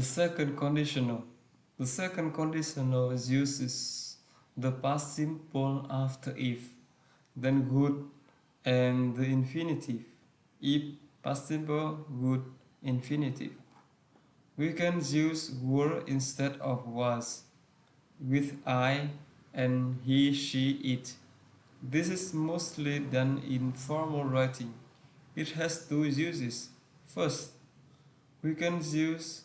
The second conditional. The second conditional uses the past simple after if, then good, and the infinitive. If past simple, good, infinitive. We can use were instead of was with I and he, she, it. This is mostly done in formal writing. It has two uses. First, we can use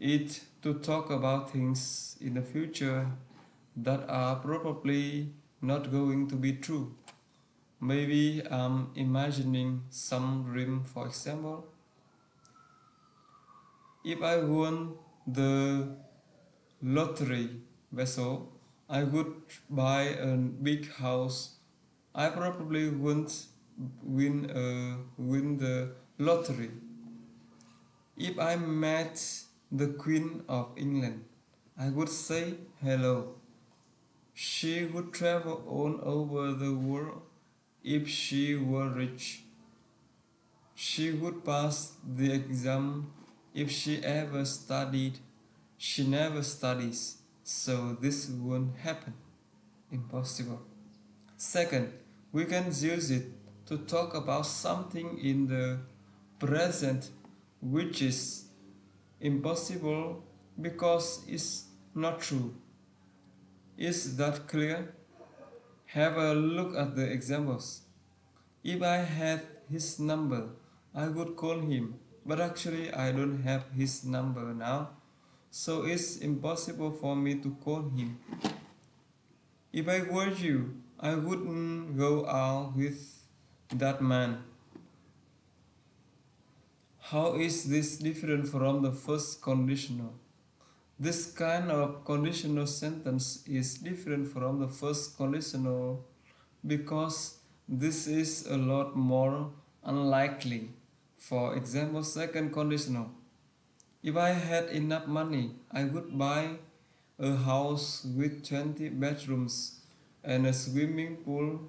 it to talk about things in the future that are probably not going to be true. Maybe I'm imagining some dream, for example. If I won the lottery vessel, I would buy a big house. I probably won't win, uh, win the lottery. If I met the Queen of England, I would say hello. She would travel all over the world if she were rich. She would pass the exam if she ever studied. She never studies, so this won't happen. Impossible. Second, we can use it to talk about something in the present which is impossible because it's not true. Is that clear? Have a look at the examples. If I had his number, I would call him, but actually I don't have his number now, so it's impossible for me to call him. If I were you, I wouldn't go out with that man. How is this different from the first conditional? This kind of conditional sentence is different from the first conditional because this is a lot more unlikely. For example, second conditional. If I had enough money, I would buy a house with 20 bedrooms and a swimming pool.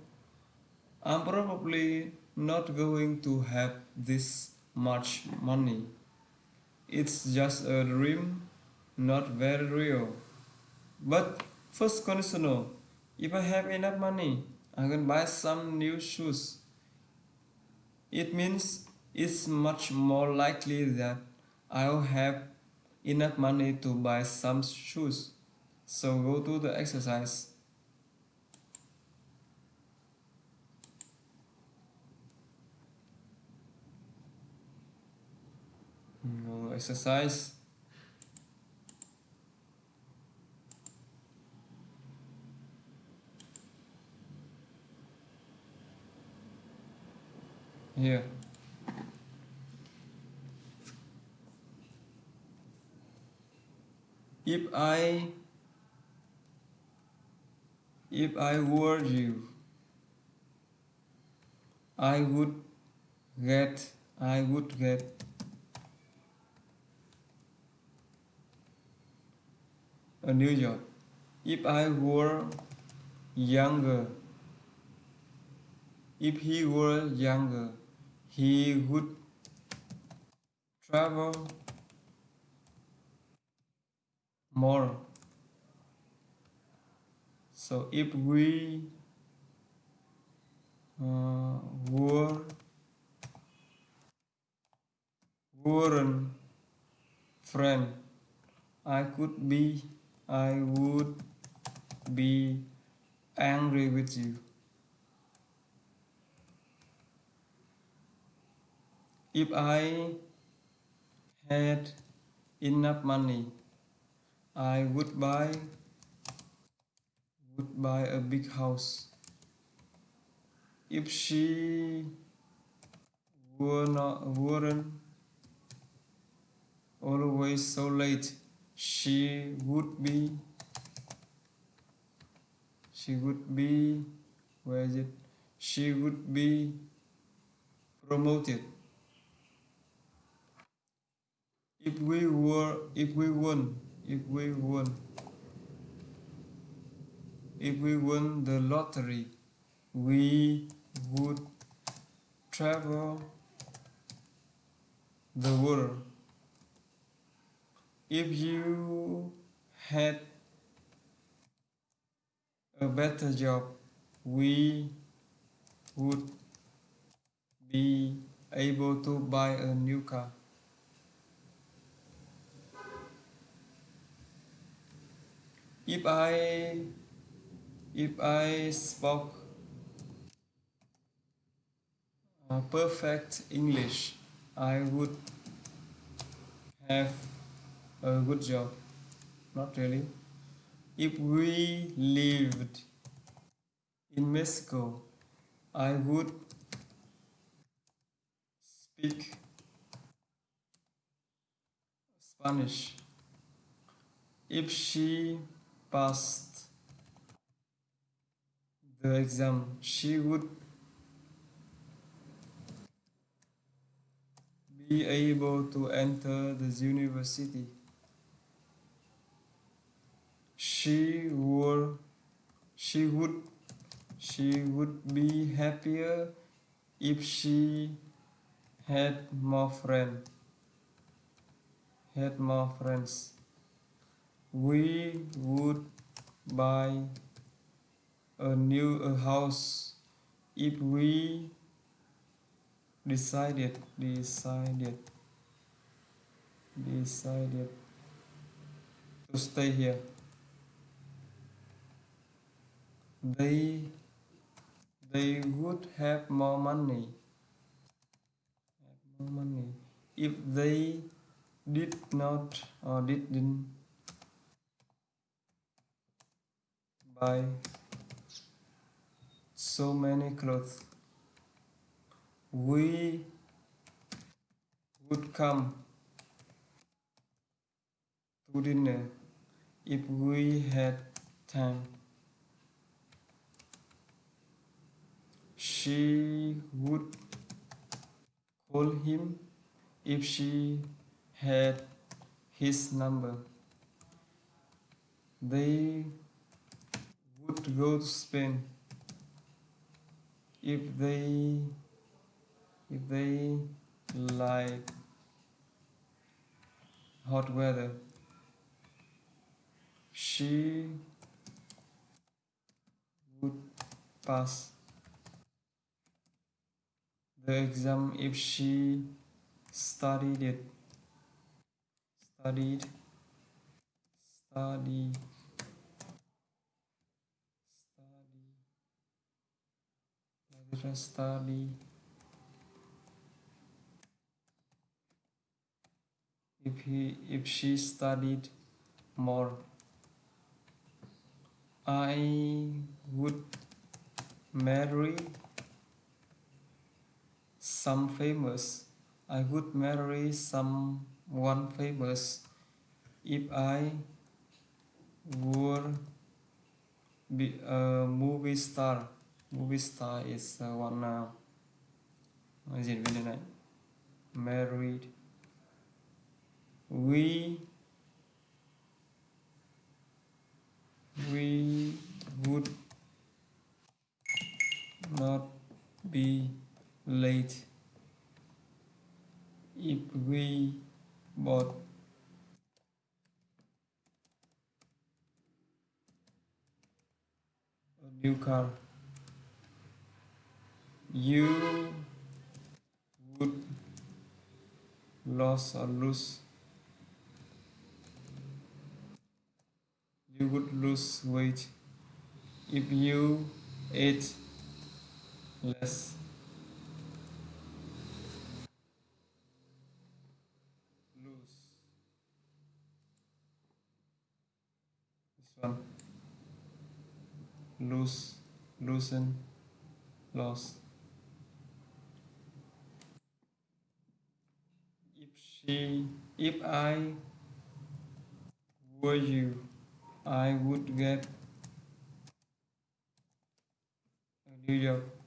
I'm probably not going to have this much money. It's just a dream, not very real. But first conditional, if I have enough money, I can buy some new shoes. It means it's much more likely that I'll have enough money to buy some shoes. So go to the exercise. Exercise. Here. If I if I were you, I would get I would get a New York. If I were younger, if he were younger, he would travel more. So if we uh, were weren't friend, I could be I would be angry with you. If I had enough money, I would buy would buy a big house. If she were not weren't always so late, she would be she would be where is it? She would be promoted. If we were if we won if we won if we won the lottery we would travel the world if you had a better job, we would be able to buy a new car. If I if I spoke uh, perfect English, I would have a good job. Not really. If we lived in Mexico, I would speak Spanish. If she passed the exam, she would be able to enter the university. She would she would she would be happier if she had more friends had more friends. We would buy a new a house if we decided decided decided to stay here they they would have more money more money if they did not or didn't buy so many clothes. We would come to dinner if we had time. She would call him if she had his number. They would go to Spain if they if they like hot weather. She would pass the exam if she studied it. Studied. Study study study if he if she studied more. I would marry some famous I would marry someone famous if I were be a movie star. Movie star is uh, one uh, diễn viên này married we we would not be late if we bought a new car you would lose or lose you would lose weight. If you ate less one lose loosen loss if she if I were you I would get a new job